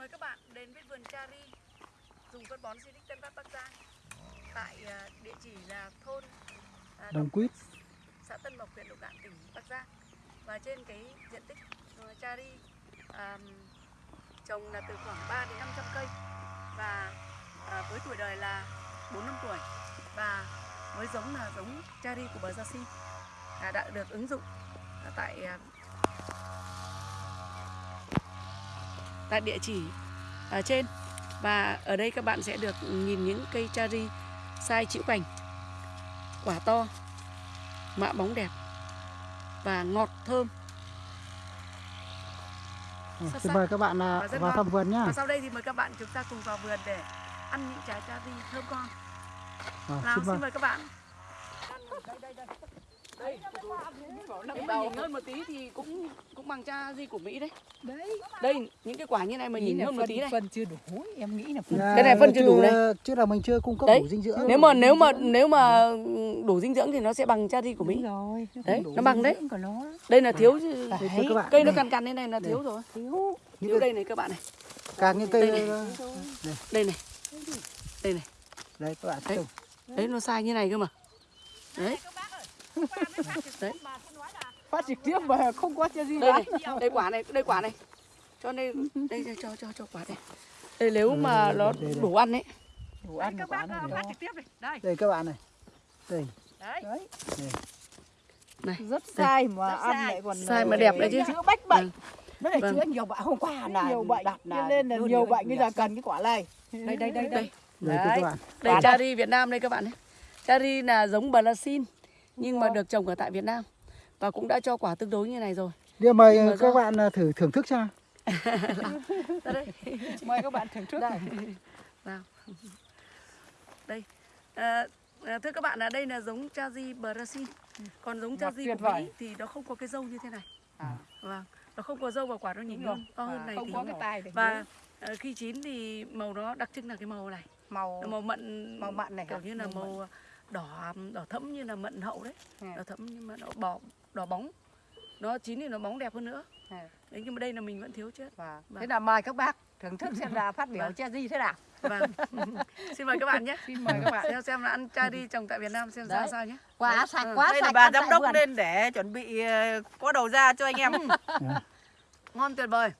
Mời các bạn đến với vườn cherry dùng phân bón Silic Tân Phát Bắc Giang tại à, địa chỉ là thôn à, Đồng Quýt. xã Tân Mộc, huyện Lục Ngạn, tỉnh Bắc Giang. Và trên cái diện tích uh, cherry à, trồng là từ khoảng 3 đến 500 cây và à, với tuổi đời là 4 năm tuổi và với giống là giống cherry của bờ Gia Si đã được ứng dụng tại tại địa chỉ ở trên và ở đây các bạn sẽ được nhìn những cây cherry size chịu cành quả to mạ bóng đẹp và ngọt thơm Xin sắc. mời các bạn à, vào ngon. thăm vườn và sau đây thì mời các bạn chúng ta cùng vào vườn để ăn những trái cherry thơm ngon À, nào xin mời. xin mời các bạn đây nếu mà nhìn hơn một tí thì cũng cũng bằng cha di của Mỹ đấy Đấy. đây những cái quả như này mà nhìn hơn một tí này phân chưa đủ, em nghĩ là phân. Dạ, Cái này phân chưa đủ này. Chứ là mình chưa cung cấp Đấy. đủ dinh dưỡng. nếu mà nếu mà nếu mà đủ dinh dưỡng thì nó sẽ bằng cha di của Mỹ Đúng rồi, nó Đấy, nó bằng đấy. dưỡng của nó. đây là thiếu. Đây, bạn. cây nó đây, cằn cằn thế này là thiếu rồi Thiếu. thiếu đây này các bạn này càng những cây đây này. đây này đây này đấy các bạn đấy nó sai như này cơ mà đấy đấy Phát trực tiếp mà không có cho gì đây bán. này đây quả này đây quả này cho đây đây cho cho cho, cho quả này đây nếu mà đây, nó đây, đây. đủ ăn đấy Đủ ăn của quả này. phát trực tiếp này đây Đây các bạn này. Đây. đấy Đấy. này Rất sai mà Rất ăn sai. lại còn Sai mà đẹp đấy chứ. Chữa bách bệnh. nó lại Vâng. chữa nhiều bệnh hôm qua là nhiều bệnh đặt cho nên là nhiều đi bệnh bây giờ cần cái quả này. đây đây đây đây đây Đây các đây đây. cherry Việt Nam đây các bạn này cherry là giống Brazil nhưng mà được trồng ở tại Việt Nam. Và cũng đã cho quả tương đối như này rồi. Điều mời Nhưng mà các do- bạn à, thử thưởng thức xem. ra đây. Mời các bạn thưởng thức. đây nào đây. À, à, thưa các bạn là đây là giống cherry Brazil còn giống tuyệt của vời. Mỹ thì nó không có cái dâu như thế này. À. vâng. Nó không có dâu và quả nó nhìn hơn to hơn À, này không thì có cái tai để và ờ, khi chín thì màu nó đặc trưng là cái màu này. Màu màu mận màu mận này kiểu như là Màu màu đỏ đỏ thẫm như là mận hậu đấy À. đỏ thẫm nhưng mà nó bò đỏ bóng nó chín thì nó bóng đẹp hơn nữa À. đấy nhưng mà đây là mình vẫn thiếu chết Vâng. Vâng. thế là mời các bác thưởng thức xem là phát biểu Vâng. che gì thế nào vâng xin mời các bạn nhé Xin mời các bạn. xem xem là ăn chai đi trồng tại Việt Nam xem ra sao nhé quả Đấy. sạch Ừ. quá đây là sạch bà ăn giám đốc vườn. lên để chuẩn bị ờ, có đầu ra cho anh em ngon tuyệt vời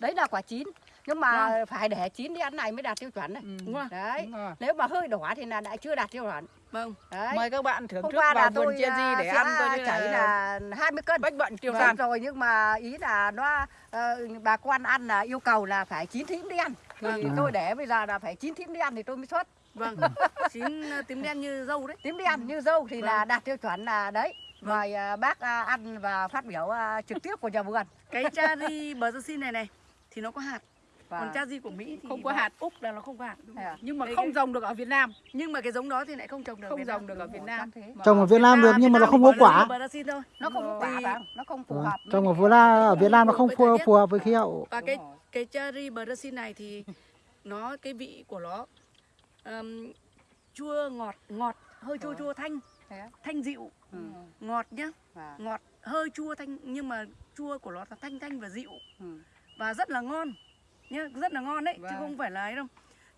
đấy là quả chín nhưng mà Vâng. phải để chín đi ăn này mới đạt tiêu chuẩn này. Ừ. đúng không? Đấy. Đúng rồi. nếu mà hơi đỏ thì là đã chưa đạt tiêu chuẩn. Vâng. Đấy. Mời các bạn thưởng hôm thức qua vào là vườn tôi chia à, di để sẽ ăn coi như chảy là là 20 cân. bách bệnh tiêu Vâng, san rồi nhưng mà ý là nó ờ, bà quan ăn là yêu cầu là phải chín thím đi ăn thì Vâng. tôi để bây giờ là phải chín thím đi ăn thì tôi mới xuất. Vâng. Chín ờ, tím đen như dâu đấy. Tím đi ăn như dâu thì là Vâng. đạt tiêu chuẩn là đấy. Mời à, bác à, ăn và phát biểu à, trực tiếp của nhà vườn. Cái cherry Brazil này này thì nó có hạt và còn cherry của Mỹ thì Không có hạt. úc là nó không có hạt à? Nhưng mà Đây không cái- trồng được ở Việt Nam. nhưng mà cái giống đó thì lại không trồng được ở Không Việt Nam. trồng được ở Việt Nam. Trồng ở Việt Nam được nhưng mà nó không có quả. Brazil thôi nó không có quả nó không phù Vâng. hợp Trồng ở Việt Nam ở Việt Nam nó không phù, hợp với khí hậu. và cái cái cherry Brazil này thì nó cái vị của nó ừm, chua ngọt ngọt hơi chua chua thanh thanh dịu Ừ. ngọt nhá ngọt hơi chua thanh nhưng mà chua của nó là thanh thanh và dịu ừ. và rất là ngon nhá rất là ngon đấy chứ Vâng. không phải là ấy đâu.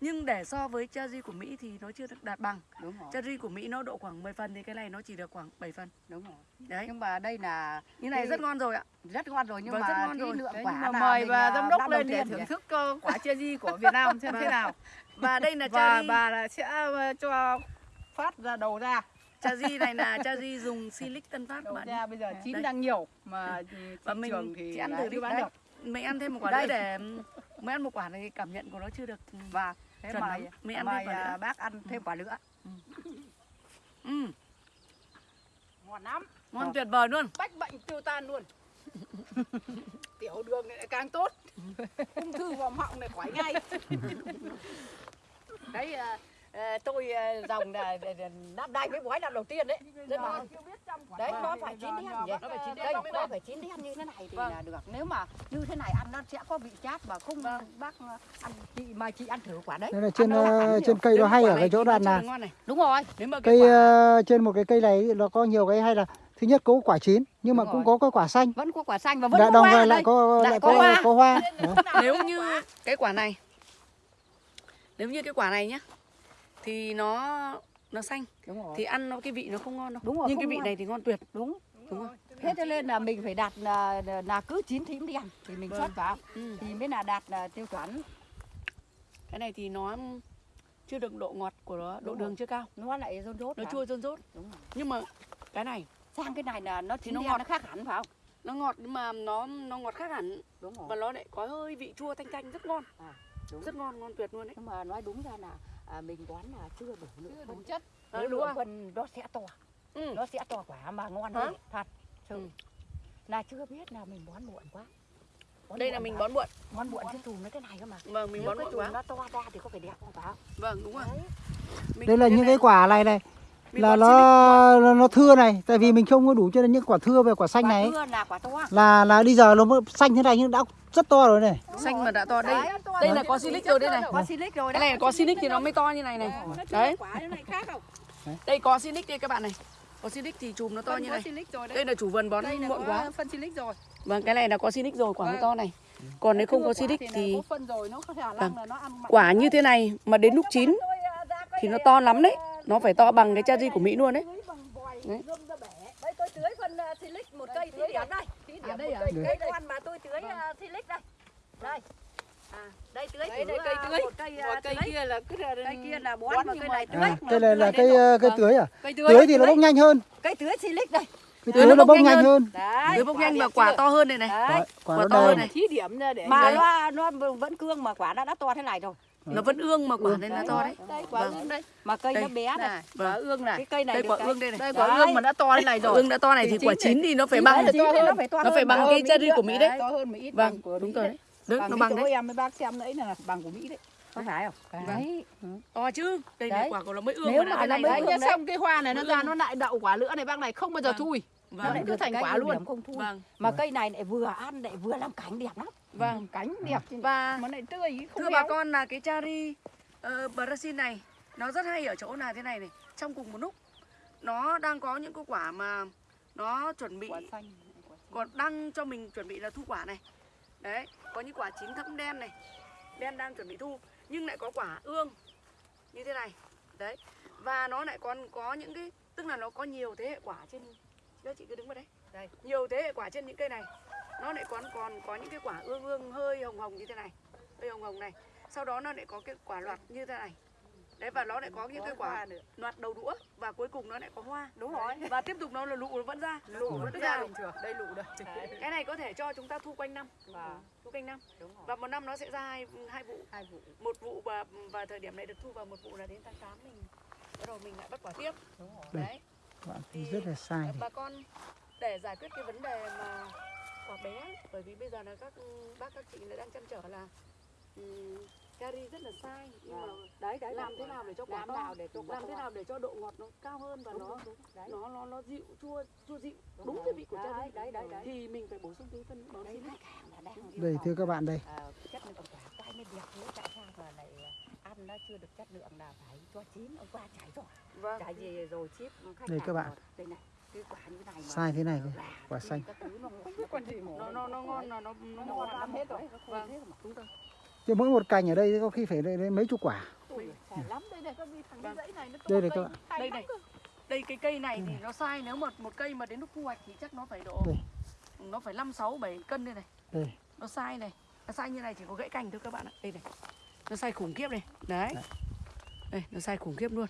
Nhưng để so với cherry của Mỹ thì nó chưa được đạt bằng. Đúng rồi. Cherry của Mỹ nó độ khoảng 10 phần thì cái này nó chỉ được khoảng 7 phần. Đúng rồi. Đấy. Nhưng mà đây là như này Cái- rất ngon rồi ạ. Rất ngon rồi nhưng Vâng, mà rất ngon rồi. lượng Đấy, quả nhưng mà mời mình, bà à, giám đốc lên để thưởng thức ờ, quả di của Việt Nam xem thế Vâng. nào. và đây là Và cherry bà là sẽ ờ, cho phát ra đầu ra. cherry này là cherry dùng silic tân phát bạn ra bây giờ chín đang nhiều mà thị và mình trường thì chỉ ăn thử đi. bán được. mình ăn thêm một quả nữa để mới ăn một quả này cảm nhận của nó chưa được và thế Chuẩn mời lắm. Mình ăn thêm mời quả à, nữa. bác ăn thêm quả nữa ừ, Ngon lắm. ngon tuyệt vời luôn Bách bệnh tiêu tan luôn. Tiểu đường này càng tốt. Ung thư vòm họng này khỏi ngay. đấy à, tôi à, dòng là năm nay mới bói lần đầu tiên đấy. Rất là đấy nó phải chín đen nhỉ? Nó phải chín đen đây nó phải chín đen như thế này thì Vâng. là được. Nếu mà như thế này ăn nó sẽ có vị chát và không bác à, ăn chị mà chị ăn thử quả đấy. Đây là trên Ăn ờ, trên cây nó mà hay ở cái chỗ đoạn là đúng rồi. Nếu mà cái cây quả ờ, trên một cái cây này nó có nhiều cái hay là thứ nhất có quả chín nhưng mà Đúng cũng rồi. có cái quả xanh. Vẫn có quả xanh và vẫn đã có đồng hoa lại có Lại lại có có hoa. có hoa. Nếu như cái quả này nếu như cái quả này nhá thì nó nó xanh. Đúng rồi. Thì ăn nó cái vị nó không ngon đâu. Đúng rồi, nhưng cái vị ngon. này thì ngon tuyệt. Đúng. Đúng không thế cho nên là mình phải đặt là, là cứ chín thím đen thì mình Vâng. xuất vào. Ừ. thì mới là đạt là tiêu chuẩn. Cái này thì nó chưa được độ ngọt của nó độ Đúng đường rồi. chưa cao. Nó lại rôn rốt nó phải chua rơn rốt. Đúng rồi. nhưng mà cái này sang cái này là nó chín nó ngọt. nó khác hẳn phải không? Nó ngọt nhưng mà nó nó ngọt khác hẳn. Đúng rồi. Và nó lại có hơi vị chua thanh thanh rất ngon. Đúng. rất ngon ngon tuyệt luôn đấy. Nhưng mà nói đúng ra là à, mình đoán là chưa đủ nữa đủ chất. Ờ, nếu đúng đủ không? phần nó sẽ to. Ừ. nó sẽ to quả mà ngon hơn. Thật sự. Ừ. là chưa biết là mình bón muộn quá. Bón đây là muộn mình quá. bón muộn. Bón muộn chứ chùm nó thế này cơ mà. Vâng mình nếu bón cái muộn quá. nó to ra thì có phải đẹp không phải không vâng đúng rồi. Mình- đây là những cái quả này này. mình là nó nó, nó thưa này tại vì mình không có đủ cho nên những quả thưa và quả xanh quả này. thưa là quả to. Là là bây giờ nó mới xanh thế này nhưng đã rất to rồi này. Xanh mà đã to đây. Đây là có silic rồi đây này. Có silic rồi cái này có silic thì nó mới to như này này. Đấy. quả như này khác không? Đây có silic đây các bạn này. Có silic thì chùm nó to như này. đây là chủ vườn bón muộn có quá. phân silic rồi. Vâng cái này là có silic rồi quả mới Vâng. to này. Còn nếu không có silic thì Vâng. là nó ăn mặn quả như thế này mà đến lúc chín thì nó to lắm đấy nó phải to bằng cái cherry của mỹ luôn đấy Đấy. Đây tôi tưới phân silic một cây thí điểm đây. Thí điểm À, đây một à? cây Đây. cây con mà tôi tưới silic đây. Đây. À, đây tưới Đây, thử, đây, cây uh, tưới. một cây Một cây tưới. kia là cứ là Cây kia là bón bón mà cây này tưới. à, đây là là cây ờ, cây tưới à cây tưới thì nó bốc nhanh hơn Cây tưới silic đây. tưới nó bốc nhanh hơn Đấy. tưới bốc nhanh và quả chưa? to hơn này này Đấy. quả, quả quả nó to hơn này thí điểm ra để Mà Đây. nó nó vẫn cương mà quả đã đã to thế này rồi. Nó vẫn ương mà quả nên là to đấy. Đây quả Vâng. ương đây. Mà cây Đây. nó bé này. này quả ương này. Cái cây này đây quả ương đây này. Đây quả Đấy. ương mà đã to thế này rồi. Ương đã to này Thì quả chín thì nó phải bằng. nó phải to nó hơn phải bằng cái cherry của mỹ đấy to hơn một ít vâng của đúng rồi đấy. nó bằng đấy. em với bác xem đấy là bằng của Mỹ đấy. Có phải không? Đấy. to chứ. Đây này quả của nó mới ương Nếu mà nó mới ương xong cái hoa này nó ra nó lại đậu quả nữa này bác này không bao giờ Vâng. thui Nó vâng. lại cứ thành quả luôn. vâng. Mà cây này lại vừa ăn lại vừa làm cảnh đẹp lắm. Vâng. Cánh đẹp chứ. và mà này tươi không thưa bà béo. con là cái cherry uh, Brazil này nó rất hay ở chỗ là thế này này trong cùng một lúc. Nó đang có những cái quả mà nó chuẩn bị quả xanh còn đang cho mình chuẩn bị là thu quả này. Đấy có những quả chín thẫm đen này đen đang chuẩn bị thu nhưng lại có quả ương như thế này. Đấy và nó lại còn có những cái tức là nó có nhiều thế hệ quả trên các chị cứ đứng vào đấy. Đây. Nhiều thế hệ quả trên những cây này nó lại còn còn có những cái quả ương ương hơi hồng hồng như thế này hơi hồng hồng này. Sau đó nó lại có cái quả loạt như thế này. Đấy và nó lại có những cái quả nữa. loạt đầu đũa và cuối cùng nó lại có hoa. Đúng rồi. và tiếp tục nó là lụ nó vẫn ra. Lụ vẫn vẫn ra bình thường. Đây lụ đây. Cái này có thể cho chúng ta thu quanh năm. Vâng. thu quanh năm. Đúng rồi. và một năm nó sẽ ra hai, hai vụ. Hai vụ. Một vụ và và thời điểm này được thu vào một vụ là đến tháng 8 mình. Bắt đầu mình lại bắt quả tiếp. Đúng rồi. Đấy. Bạn thấy rất là sai bà con để giải quyết cái vấn đề mà quả bé. Bởi vì bây giờ là các bác các chị lại đang chăn trở là um, cherry rất là sai. Nhưng mà Đấy đấy. làm thế nào để cho quả làm to? nào để cho quả làm thế nào để cho độ ngọt nó cao hơn và Đúng, nó đúng, đúng. Đấy. nó nó nó dịu chua chua dịu. Đúng cái vị của Đấy, cherry đấy, đấy, đấy. thì mình phải bổ sung cái phân bón Đấy đây thưa các bạn đây. À, chất lượng quả quay mới đẹp thế tại sao mà lại à, ăn nó chưa được chất lượng là phải cho chín ông qua trải rồi. Vâng. Trải gì rồi chip khách Đây các bạn. đây này sai thế này là quả xanh nó không biết con gì mổ nó nó ngon là nó nó nó lắm hết rồi nó khô Vâng. đúng rồi chứ mỗi một cành ở đây có khi phải đến mấy chục quả đây này con đi thằng Vâng. cái dãy này nó to Đây này cây, các bạn. hay đây này đây cái cây này thì nó sai nếu mà một cây mà đến lúc thu hoạch thì chắc nó phải độ Đây. nó phải 5 6 7 cân đây này. Đây. Nó sai này. Nó sai như này chỉ có gãy cành thôi các bạn ạ. Đây này. Nó sai khủng khiếp này. Đấy. Đấy. Đây, nó sai khủng khiếp luôn.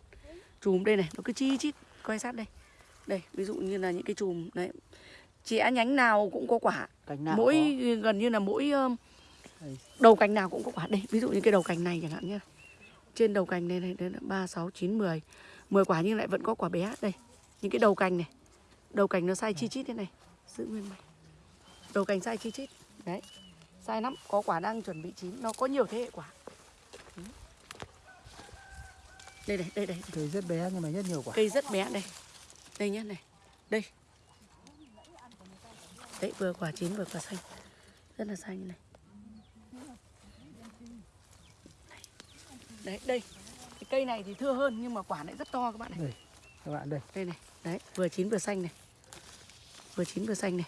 Chùm đây này, nó cứ chi chít quay sát đây. Đây, ví dụ như là những cái chùm đấy. Chẻ nhánh nào cũng có quả. cành nào mỗi có. gần như là mỗi đầu cành nào cũng có quả đây. Ví dụ như cái đầu cành này chẳng hạn nhá. Trên đầu cành này này, 3 6 9 10. 10 quả nhưng lại vẫn có quả bé đây. Những cái đầu cành này. Đầu cành nó sai chi chít thế này. Giữ nguyên mày. Đầu cành sai chi chít. Đấy. Sai lắm, có quả đang chuẩn bị chín, nó có nhiều thế hệ quả. Đây này, đây đây, đây. cây rất bé nhưng mà rất nhiều quả Cây rất bé đây. Đây nhá này. Đây. Đấy vừa quả chín vừa quả xanh. Rất là xanh này. Đấy, đây. Cái cây này thì thưa hơn nhưng mà quả lại rất to các bạn này. các bạn đây Đây này. Đấy, vừa chín vừa xanh này. vừa chín vừa xanh này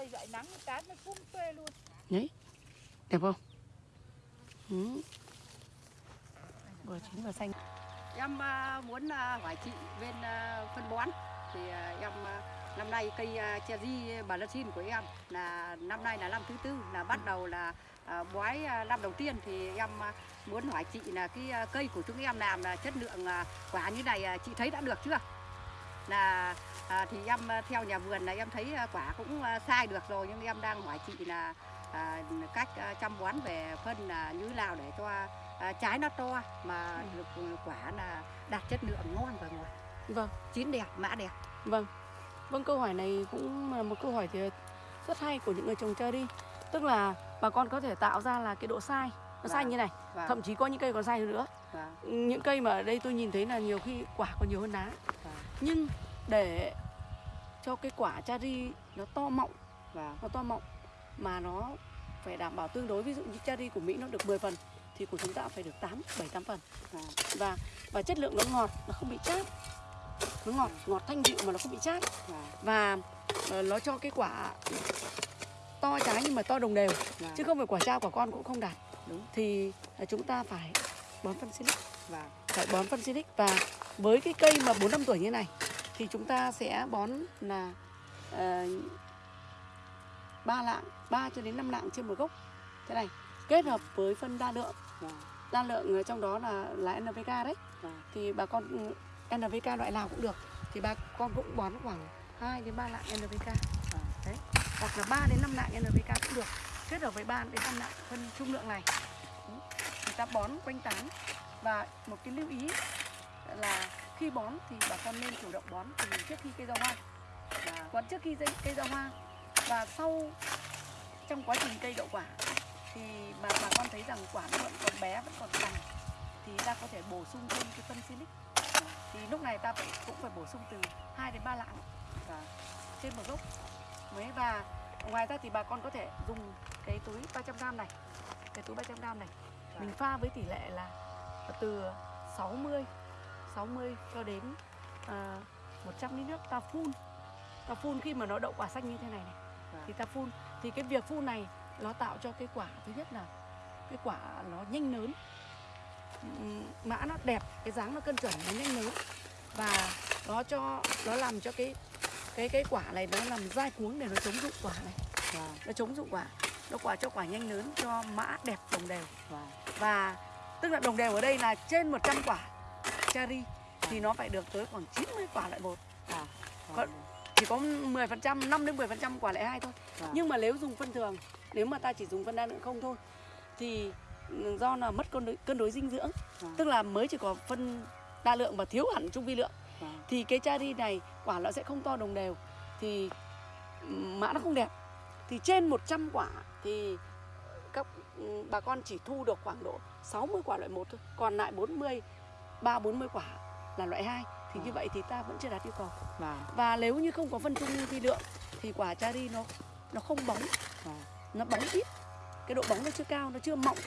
cây dại nắng tán nó phun phê luôn đẹp không ừ. vừa chín vừa xanh Em à, muốn à, hỏi chị bên à, phân bón thì em năm nay cây che cherry bà Latin của em là năm nay là năm thứ tư là bắt đầu là bói năm đầu tiên thì em muốn hỏi chị là cái cây của chúng em làm là chất lượng quả như này chị thấy đã được chưa? Là à, thì em theo nhà vườn là em thấy quả cũng sai được rồi nhưng em đang hỏi chị là à, cách chăm bón về phân là như thế nào để cho à, trái nó to mà được quả là đạt chất lượng ngon và ngọt. Vâng. Chín đẹp mã đẹp. Vâng, vâng câu hỏi này cũng là một câu hỏi thì rất hay của những người trồng cherry Tức là bà con có thể tạo ra là cái độ sai Nó sai Vâng. như này, và thậm chí có những cây còn sai hơn nữa. Và Những cây mà ở đây tôi nhìn thấy là nhiều khi quả còn nhiều hơn lá Vâng. Nhưng để cho cái quả cherry nó to mọng, và nó to mọng Mà nó phải đảm bảo tương đối Ví dụ như cherry của Mỹ nó được 10 phần Thì của chúng ta phải được 8, 7, 8 phần. Và Và và chất lượng nó ngọt, nó không bị chát. Nó ngọt, ngọt thanh dịu mà nó không bị chát. Và và ờ, nó cho cái quả to trái nhưng mà to đồng đều chứ không phải quả cha quả con cũng không đạt. Đúng. thì ờ, chúng ta phải bón phân silic và phải bón phân silic và với cái cây mà 4 năm tuổi như này thì chúng ta sẽ bón là ờ, ba lạng 3 cho đến 5 lạng trên một gốc. Thế này kết hợp với phân đa lượng. Và đa lượng ở trong đó là là NPK đấy. Và thì bà con ừ, NPK loại nào cũng được. Thì bà con cũng bón khoảng 2 đến 3 lạng NPK đấy. Hoặc là 3 đến 5 lạng NPK cũng được. Kết hợp với 3 đến 5 lạng phân trung lượng này. Thì ta bón quanh tán. Và một cái lưu ý là khi bón thì bà con nên chủ động bón từ trước khi cây ra hoa. Và bón trước khi cây- cây ra hoa. Và sau trong quá trình cây đậu quả thì mà bà con thấy rằng quả nó vẫn còn bé vẫn còn cành thì ta có thể bổ sung thêm cái phân silic. Thì lúc này ta phải cũng phải bổ sung từ 2 đến 3 lạng và trên một gốc. Mới và ngoài ra thì bà con có thể dùng cái túi 300 g này cái túi 300 g này. Mình pha với tỷ lệ là từ 60 60 cho đến uh, 100 lít nước ta phun. Ta phun khi mà nó đậu quả xanh như thế này này. Thì ta phun. Thì cái việc phun này nó tạo cho cái quả thứ nhất là cái quả nó nhanh lớn Ừm, mã nó đẹp cái dáng nó cân chuẩn nó nhanh lớn và nó cho nó làm cho cái cái cái quả này nó làm dai cuống để nó chống dụng quả này. Và nó chống dụng quả. Nó quả cho quả nhanh lớn cho mã đẹp đồng đều. Và và tức là đồng đều ở đây là trên 100 quả cherry thì nó phải được tới khoảng 90 quả loại một. Còn- chỉ có 10% 5 đến 10% quả lại hai thôi. Vâng. nhưng mà nếu dùng phân thường nếu mà ta chỉ dùng phân đa lượng không thôi thì ừ, do là mất cân đối, cân đối dinh dưỡng. Vâng. tức là mới chỉ có phân đa lượng và thiếu hẳn trung vi lượng. Vâng. thì cái cherry này quả nó sẽ không to đồng đều. Thì ừm, mã nó không đẹp. Thì trên 100 quả thì các ừm, bà con chỉ thu được khoảng độ 60 quả loại một thôi. Còn lại 40 3 40 quả là loại 2 thì như vậy thì ta vẫn chưa đạt yêu cầu. Và và nếu như không có phân trung vi lượng thì quả cherry nó nó không bóng. Và nó bóng ít. Cái độ bóng nó chưa cao nó chưa mọng.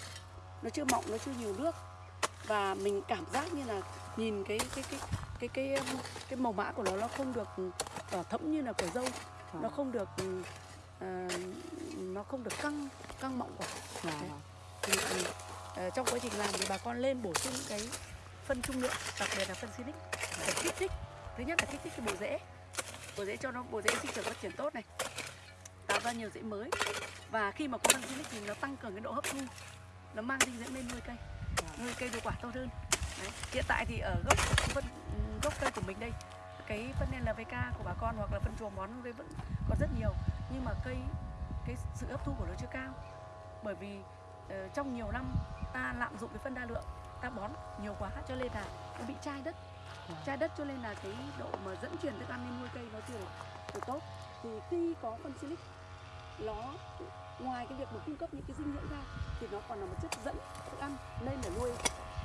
Nó chưa mọng nó chưa nhiều nước. Và mình cảm giác như là nhìn cái cái cái cái cái um, cái màu mã của nó nó không được đỏ thẫm như là của dâu. Nó không được ờ, nó không được căng căng mọng quả. Và thì, thì ờ, trong quá trình làm thì bà con lên bổ sung cái phân trung lượng đặc biệt là phân silic để kích thích. Thứ nhất là kích thích cái bộ rễ. Bộ rễ cho nó bộ rễ sinh trưởng phát triển tốt này tạo ra nhiều rễ mới. Và khi mà có phân silic thì nó tăng cường cái độ hấp thu. Nó mang dinh dưỡng lên nuôi cây. Nuôi cây hiệu quả tốt hơn. Đấy. hiện tại thì ở gốc phân gốc cây của mình đây cái phân NPK của bà con hoặc là phân chuồng bón cây vẫn còn rất nhiều. Nhưng mà cây cái sự hấp thu của nó chưa cao. Bởi vì uh, trong nhiều năm ta lạm dụng cái phân đa lượng ta bón nhiều quá cho nên là nó bị chai đất. Chai đất cho nên là cái độ mà dẫn truyền thức ăn lên nuôi cây nó chưa được, được tốt. Thì khi có phân silic nó ngoài cái việc mà cung cấp những cái dinh dưỡng ra thì nó còn là một chất dẫn thức ăn nên là nuôi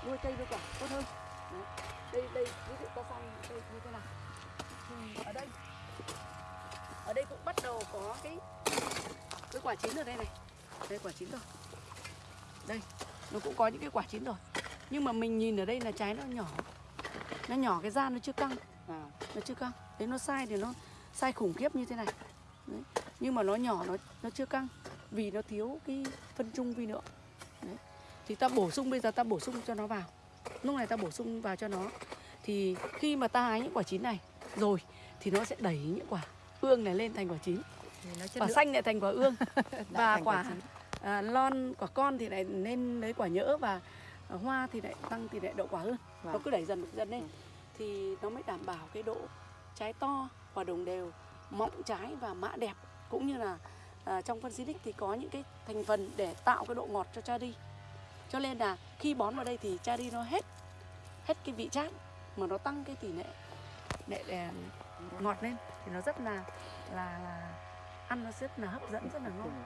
nuôi cây hiệu quả tốt hơn. Đấy. đây đây ví dụ ta xong đây như thế nào? Thì ở đây. Ở đây cũng bắt đầu có cái cái quả chín ở đây này. Đây quả chín rồi. Đây nó cũng có những cái quả chín rồi. Nhưng mà mình nhìn ở đây là trái nó nhỏ. Nó nhỏ cái da nó chưa căng. Và nó chưa căng. Đấy nó sai thì nó sai khủng khiếp như thế này Đấy. nhưng mà nó nhỏ nó nó chưa căng vì nó thiếu cái phân trung vi lượng Đấy. thì ta bổ sung bây giờ ta bổ sung cho nó vào. Lúc này ta bổ sung vào cho nó. Thì khi mà ta hái những quả chín này rồi thì nó sẽ đẩy những quả ương này lên thành quả chín. Thì quả lượng. xanh lại thành quả ương. Lại và quả à, lon quả con thì lại lên lấy quả nhỡ và hoa thì lại tăng tỷ lệ đậu quả hơn. Nó Vâng. cứ đẩy dần dần lên. Ừ. thì nó mới đảm bảo cái độ trái to quả đồng đều mọng trái và mã đẹp cũng như là à, trong phân xinic thì có những cái thành phần để tạo cái độ ngọt cho cherry cho nên là khi bón vào đây thì cherry nó hết hết cái vị chát mà nó tăng cái tỷ lệ để à, ngọt lên. Thì nó rất là là là ăn nó rất là hấp dẫn rất là ngon.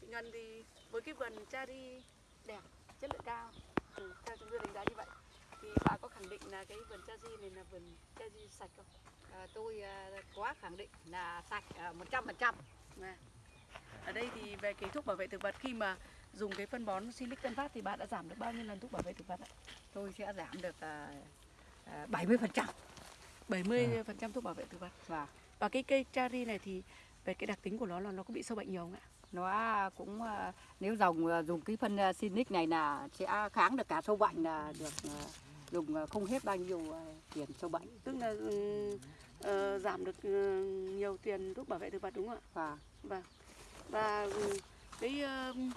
Ngân thì với cái vườn cherry đẹp chất lượng cao. Ừ, theo chúng tôi đánh giá như vậy thì bà có khẳng định là cái vườn cherry này là vườn cherry sạch không? À, tôi à, quá khẳng định là sạch à, một trăm phần trăm Vâng. Ở đây thì về cái thuốc bảo vệ thực vật khi mà dùng cái phân bón Silic Tân Phát thì bạn đã giảm được bao nhiêu lần thuốc bảo vệ thực vật ạ? tôi sẽ giảm được à, bảy mươi phần trăm 70% thuốc bảo vệ thực vật. và Và cái cây cherry này thì về cái đặc tính của nó là nó có bị sâu bệnh nhiều không ạ? nó cũng à, nếu dùng à, dùng cái phân à, Sinic này là sẽ kháng được cả sâu bệnh là được à, dùng à, không hết bao nhiêu à, tiền sâu bệnh Tức là ờ, giảm được ờ, nhiều tiền thuốc bảo vệ thực vật đúng không ạ? và Vâng. Và ừm, cái ừm,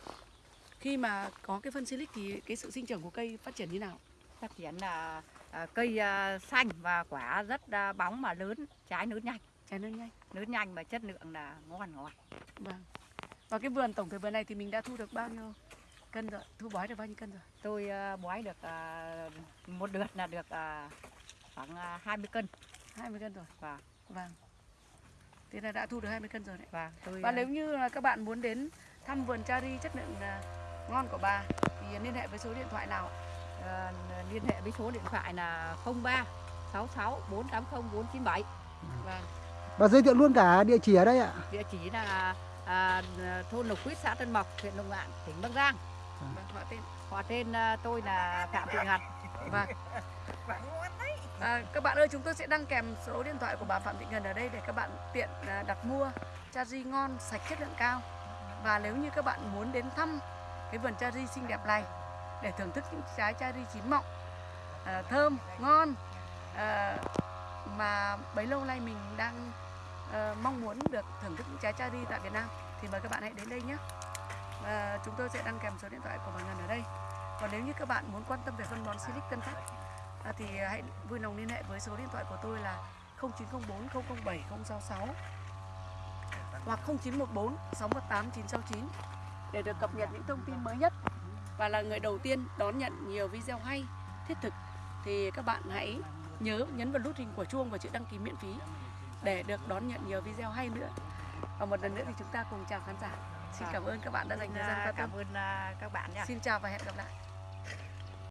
khi mà có cái phân silic thì cái sự sinh trưởng của cây phát triển như nào? phát triển là à, cây à, xanh và quả rất à, bóng mà lớn trái lớn nhanh Trái lớn nhanh. lớn nhanh và chất lượng là ngon ngọt Vâng. Và cái vườn tổng thể vườn này thì mình đã thu được bao nhiêu cân rồi? Thu bói được bao nhiêu cân rồi? tôi à, bói được à, một đợt là được à, khoảng à, 20 cân 20 cân rồi. và Vâng. Thế là đã thu được 20 cân rồi đấy. và tôi Và nếu như là các bạn muốn đến thăm vườn cherry chất lượng à, ngon của bà thì liên hệ với số điện thoại nào? à, liên hệ với số điện thoại là 03 66 480 497 Vâng. Bà giới thiệu luôn cả địa chỉ ở đây ạ. địa chỉ là à, thôn Lộc Quýt xã Tân Mộc huyện Đông Ngạn tỉnh Bắc Giang Vâng, họ tên. họ tên à, tôi là Phạm Thị Ngặt Vâng. À, các bạn ơi, chúng tôi sẽ đăng kèm số điện thoại của bà Phạm Thị Ngân ở đây để các bạn tiện à, đặt mua cherry ngon, sạch chất lượng cao. Và nếu như các bạn muốn đến thăm cái vườn cherry xinh đẹp này để thưởng thức những trái cherry chín mọng, à, thơm, ngon à, mà bấy lâu nay mình đang à, mong muốn được thưởng thức những trái cherry tại Việt Nam thì mời các bạn hãy đến đây nhé. Chúng tôi sẽ đăng kèm số điện thoại của bà Ngân ở đây. Còn nếu như các bạn muốn quan tâm về phân bón Silic Tân Phát à, thì à, hãy vui lòng liên hệ với số điện thoại của tôi là 0904 007 066 hoặc 0914 618 969 để được cập nhật những thông tin mới nhất và là người đầu tiên đón nhận nhiều video hay, thiết thực thì các bạn hãy nhớ nhấn vào nút hình của chuông và chữ đăng ký miễn phí để được đón nhận nhiều video hay nữa. Và một lần nữa thì chúng ta cùng chào khán giả. Xin cảm ơn các bạn đã dành thời gian quan tâm. cảm ơn à, các bạn nha Xin chào và hẹn gặp lại.